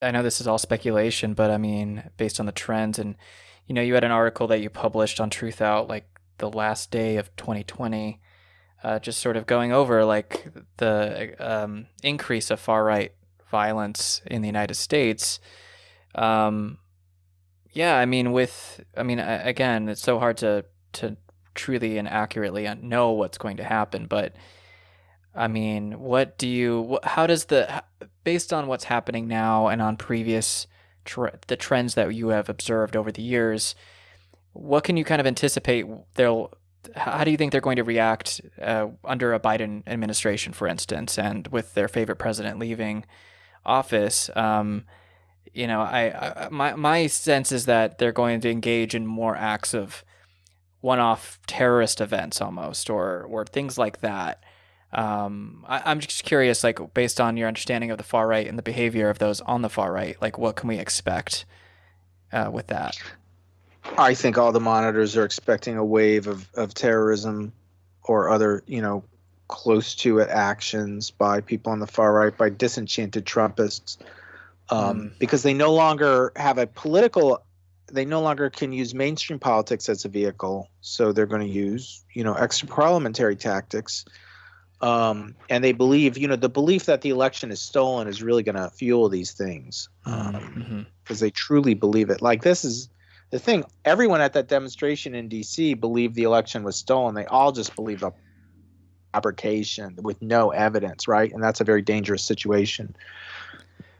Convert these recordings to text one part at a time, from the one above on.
I know this is all speculation, but I mean, based on the trends, and you know, you had an article that you published on Truthout like the last day of 2020, uh, just sort of going over like the um, increase of far right violence in the United States. Um, yeah, I mean, with I mean, again, it's so hard to to truly and accurately know what's going to happen, but I mean, what do you? How does the based on what's happening now and on previous tre- the trends that you have observed over the years? What can you kind of anticipate? They'll. How do you think they're going to react uh, under a Biden administration, for instance, and with their favorite president leaving office? Um, you know, I, I my my sense is that they're going to engage in more acts of one-off terrorist events almost or or things like that um, I, am just curious, like based on your understanding of the far right and the behavior of those on the far right, like what can we expect uh, with that? I think all the monitors are expecting a wave of, of terrorism or other, you know, close to it actions by people on the far right, by disenchanted Trumpists, um, mm. because they no longer have a political, they no longer can use mainstream politics as a vehicle. So they're going to use, you know, extra parliamentary tactics um, and they believe, you know, the belief that the election is stolen is really going to fuel these things because um, mm-hmm. they truly believe it. Like this is the thing. Everyone at that demonstration in D.C. believed the election was stolen. They all just believe a fabrication with no evidence, right? And that's a very dangerous situation.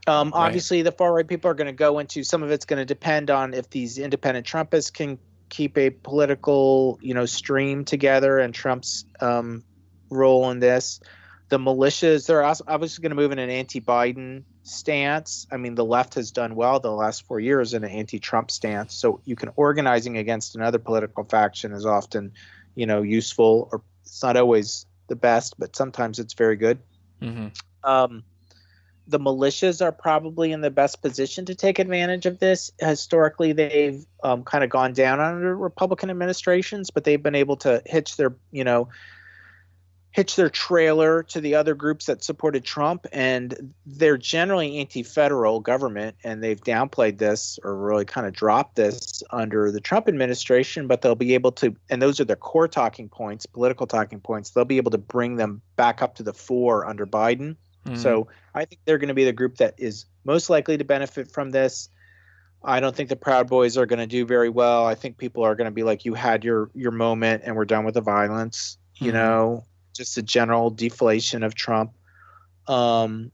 Um, right. Obviously, the far right people are going to go into some of it's going to depend on if these independent Trumpists can keep a political, you know, stream together and Trump's um, role in this. The militias, they're obviously going to move in an anti Biden stance. I mean, the left has done well the last four years in an anti Trump stance. So you can organizing against another political faction is often, you know, useful or it's not always the best, but sometimes it's very good. Mm-hmm. Um, the militias are probably in the best position to take advantage of this. Historically, they've um, kind of gone down under Republican administrations, but they've been able to hitch their, you know, hitch their trailer to the other groups that supported Trump, and they're generally anti-federal government, and they've downplayed this or really kind of dropped this under the Trump administration. But they'll be able to, and those are their core talking points, political talking points. They'll be able to bring them back up to the fore under Biden. Mm-hmm. So I think they're going to be the group that is most likely to benefit from this. I don't think the Proud Boys are going to do very well. I think people are going to be like, "You had your your moment, and we're done with the violence." You mm-hmm. know, just a general deflation of Trump. Um,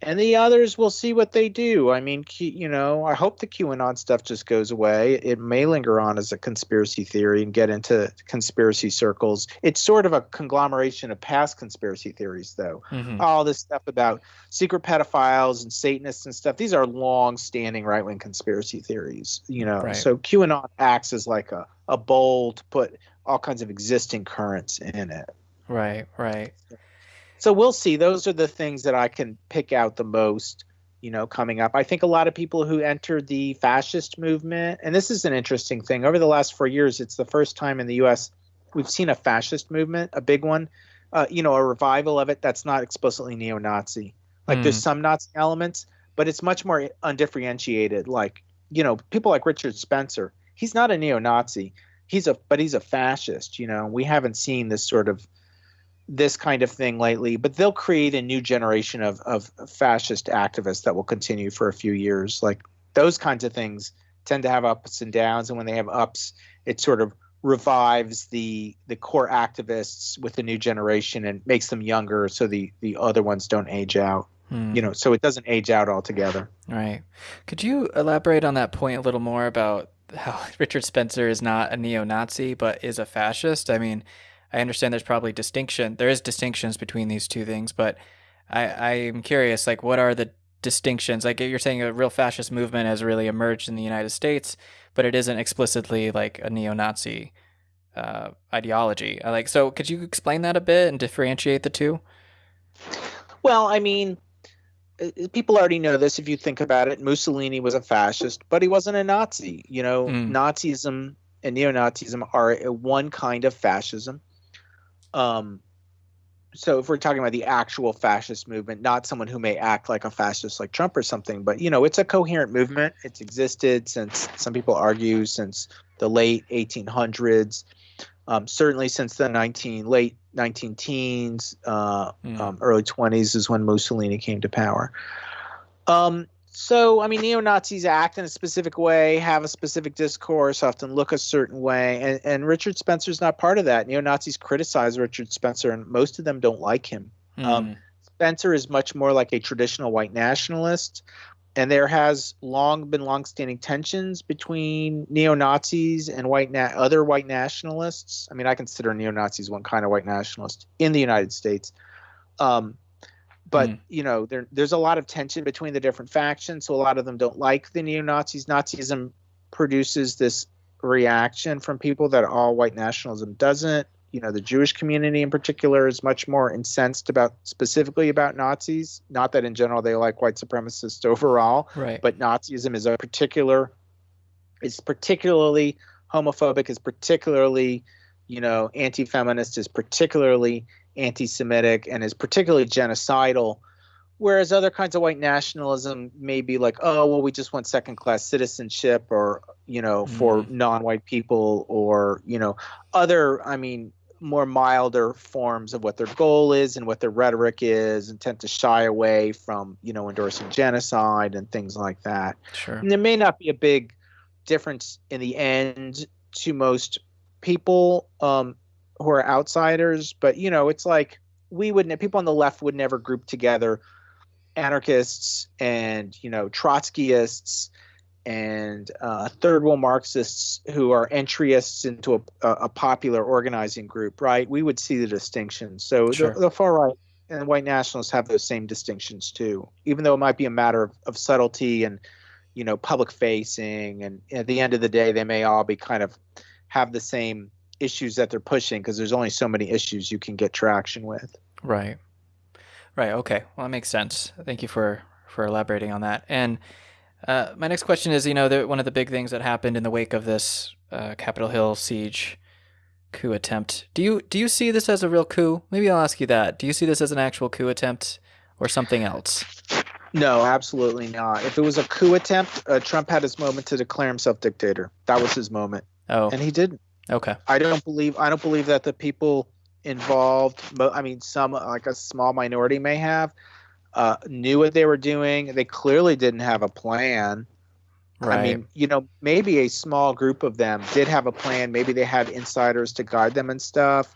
and the others will see what they do. I mean, you know, I hope the QAnon stuff just goes away. It may linger on as a conspiracy theory and get into conspiracy circles. It's sort of a conglomeration of past conspiracy theories, though. Mm-hmm. All this stuff about secret pedophiles and Satanists and stuff. These are long-standing right-wing conspiracy theories. You know, right. so QAnon acts as like a a bowl to put all kinds of existing currents in it. Right, right. So we'll see. Those are the things that I can pick out the most, you know, coming up. I think a lot of people who entered the fascist movement, and this is an interesting thing, over the last four years, it's the first time in the U.S. we've seen a fascist movement, a big one, uh, you know, a revival of it that's not explicitly neo Nazi. Like mm. there's some Nazi elements, but it's much more undifferentiated. Like, you know, people like Richard Spencer, he's not a neo Nazi. He's a, but he's a fascist, you know. We haven't seen this sort of this kind of thing lately, but they'll create a new generation of, of fascist activists that will continue for a few years. Like those kinds of things tend to have ups and downs, and when they have ups, it sort of revives the the core activists with the new generation and makes them younger, so the the other ones don't age out. Hmm. You know, so it doesn't age out altogether. Right. Could you elaborate on that point a little more about how Richard Spencer is not a neo-Nazi but is a fascist? I mean, I understand there's probably distinction. There is distinctions between these two things, but I I'm curious, like, what are the distinctions? Like, you're saying a real fascist movement has really emerged in the United States, but it isn't explicitly like a neo-Nazi uh, ideology. Like, so could you explain that a bit and differentiate the two? Well, I mean, uh, people already know this if you think about it. Mussolini was a fascist, but he wasn't a Nazi. You know, mm. Nazism and neo-Nazism are one kind of fascism um, so if we're talking about the actual fascist movement, not someone who may act like a fascist like Trump or something, but you know, it's a coherent movement. It's existed since some people argue since the late 1800s, um, certainly since the 19 late 19 teens, uh, mm. um, early 20s is when Mussolini came to power. Um, so, I mean, neo Nazis act in a specific way, have a specific discourse, often look a certain way, and, and Richard Spencer's not part of that. Neo Nazis criticize Richard Spencer, and most of them don't like him. Mm. Um, Spencer is much more like a traditional white nationalist, and there has long been long-standing tensions between neo Nazis and white na- other white nationalists. I mean, I consider neo Nazis one kind of white nationalist in the United States. Um, but mm. you know there, there's a lot of tension between the different factions so a lot of them don't like the neo-nazis. Nazism produces this reaction from people that all white nationalism doesn't. You know the jewish community in particular is much more incensed about specifically about nazis. Not that in general they like white supremacists overall right. but nazism is a particular is particularly homophobic is particularly you know anti-feminist is particularly anti-Semitic and is particularly genocidal. Whereas other kinds of white nationalism may be like, oh, well, we just want second-class citizenship, or you know, mm. for non-white people, or you know, other, I mean, more milder forms of what their goal is and what their rhetoric is, and tend to shy away from you know endorsing genocide and things like that. Sure. And there may not be a big difference in the end to most people um, who are outsiders, but you know, it's like we wouldn't people on the left would never group together anarchists and you know Trotskyists and uh, third world Marxists who are entryists into a, a, popular organizing group, right? We would see the distinction. So sure. the, the, far right and white nationalists have those same distinctions too, even though it might be a matter of, of subtlety and you know public facing. And at the end of the day, they may all be kind of have the same issues that they're pushing because there's only so many issues you can get traction with. Right. Right. Okay. Well, that makes sense. Thank you for for elaborating on that. And uh, my next question is, you know, the, one of the big things that happened in the wake of this uh, Capitol Hill siege coup attempt. Do you do you see this as a real coup? Maybe I'll ask you that. Do you see this as an actual coup attempt or something else? No, absolutely not. If it was a coup attempt, uh, Trump had his moment to declare himself dictator. That was his moment. Oh, and he didn't. Okay. I don't believe I don't believe that the people involved, I mean, some like a small minority may have, uh, knew what they were doing. They clearly didn't have a plan. Right. I mean, you know, maybe a small group of them did have a plan. Maybe they had insiders to guide them and stuff,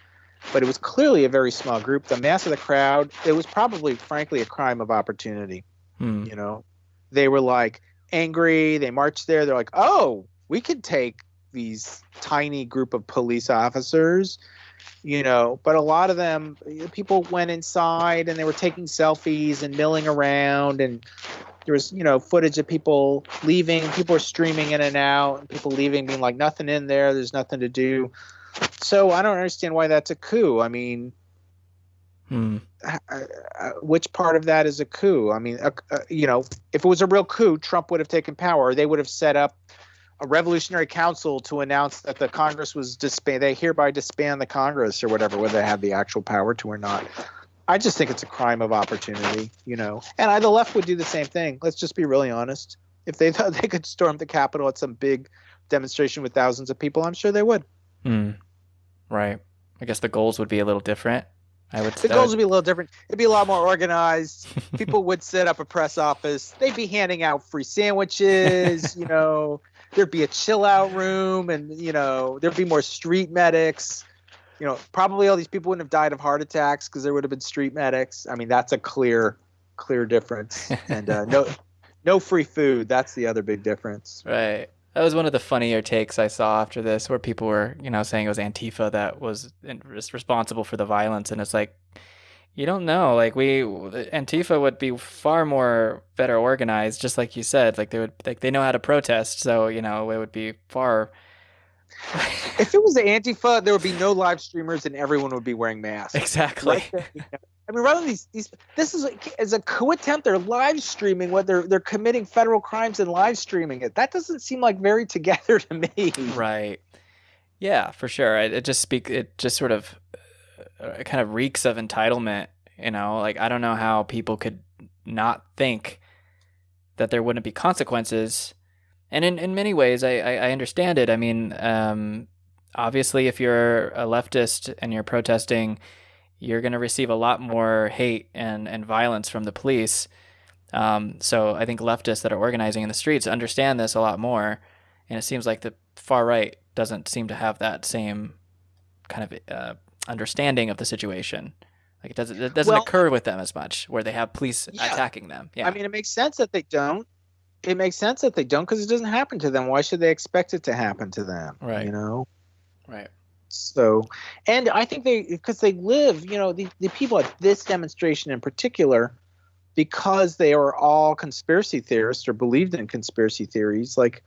but it was clearly a very small group. The mass of the crowd, it was probably, frankly, a crime of opportunity. Hmm. You know, they were like angry. They marched there. They're like, oh, we could take these tiny group of police officers you know but a lot of them people went inside and they were taking selfies and milling around and there was you know footage of people leaving people were streaming in and out and people leaving being like nothing in there there's nothing to do. So i don't understand why that's a coup. I mean hmm. which part of that is a coup? I mean you know if it was a real coup trump would have taken power. They would have set up a revolutionary council to announce that the Congress was disband. They hereby disband the Congress or whatever, whether they had the actual power to or not. I just think it's a crime of opportunity, you know. And I, the left would do the same thing. Let's just be really honest. If they thought they could storm the Capitol at some big demonstration with thousands of people, I'm sure they would. Hmm. Right. I guess the goals would be a little different. I would. The goals would be a little different. It'd be a lot more organized. People would set up a press office. They'd be handing out free sandwiches. you know, there'd be a chill out room and you know there'd be more street medics. You know probably all these people wouldn't have died of heart attacks because there would have been street medics. I mean that's a clear clear difference. And uh, no no free food. That's the other big difference. Right. That was one of the funnier takes I saw after this, where people were, you know, saying it was Antifa that was responsible for the violence, and it's like, you don't know. Like we, Antifa would be far more better organized, just like you said. Like they would, like they know how to protest. So you know, it would be far. if it was Antifa, there would be no live streamers, and everyone would be wearing masks. Exactly. I mean, rather than these, these, this is as a coup attempt. They're live streaming what they're they're committing federal crimes and live streaming it. That doesn't seem like very together to me. Right. Yeah, for sure. It, it just speak. It just sort of kind of reeks of entitlement. You know, like I don't know how people could not think that there wouldn't be consequences. And in, in many ways, I, I, I understand it. I mean, um, obviously, if you're a leftist and you're protesting, you're going to receive a lot more hate and, and violence from the police. Um, so I think leftists that are organizing in the streets understand this a lot more. And it seems like the far right doesn't seem to have that same kind of uh, understanding of the situation. Like it doesn't it doesn't well, occur with them as much where they have police yeah. attacking them. Yeah. I mean, it makes sense that they don't. It makes sense that they don't because it doesn't happen to them. Why should they expect it to happen to them? Right. You know. Right. So, and I think they because they live. You know, the the people at this demonstration in particular, because they are all conspiracy theorists or believed in conspiracy theories, like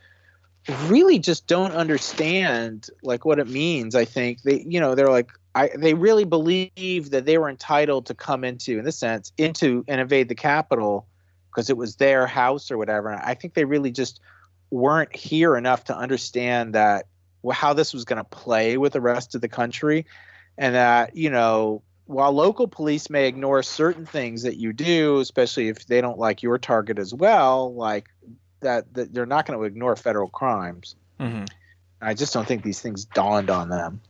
really just don't understand like what it means. I think they, you know, they're like, I, they really believe that they were entitled to come into, in this sense, into and invade the Capitol because it was their house or whatever. And I think they really just weren't here enough to understand that how this was going to play with the rest of the country, and that you know while local police may ignore certain things that you do, especially if they don't like your target as well, like that, that they're not going to ignore federal crimes. Mm-hmm. I just don't think these things dawned on them.